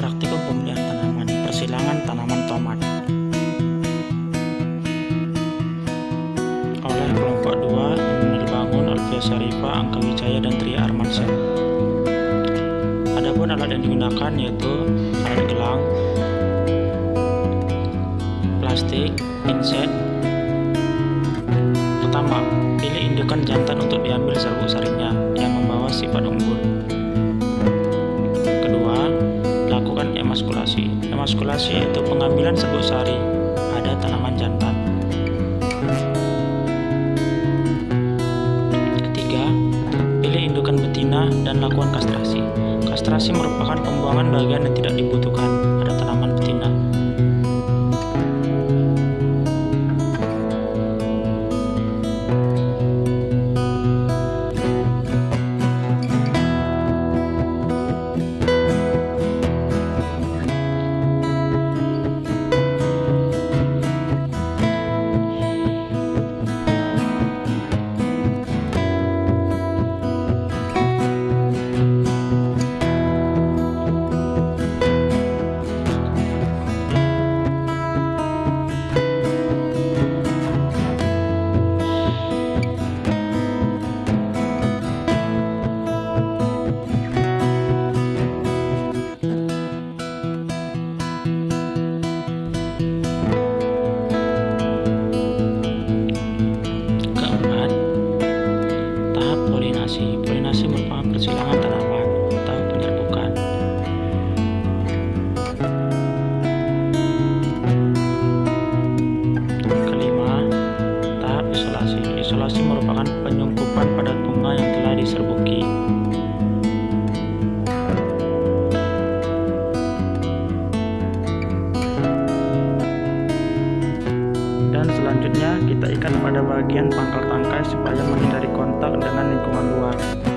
Praktikum pemeliharaan tanaman Persilangan tanaman tomat Oleh kelompok 2 Immanuel Bangun, Alvia Sarifa, Angka Wijaya, dan Tria Armansyah Adapun alat yang digunakan yaitu alat gelang, plastik, pinset. Pertama, pilih indukan jantan untuk diambil serbuk sarinya yang membawa sifat unggul. Emaskulasi yaitu pengambilan serbuk sari pada tanaman jantan. Ketiga, pilih indukan betina dan lakukan kastrasi. Kastrasi merupakan pembuangan bagian yang tidak dibutuhkan Isolasi merupakan penyungkupan pada bunga yang telah diserbuki. Dan selanjutnya kita ikat pada bagian pangkal tangkai supaya menghindari kontak dengan lingkungan luar.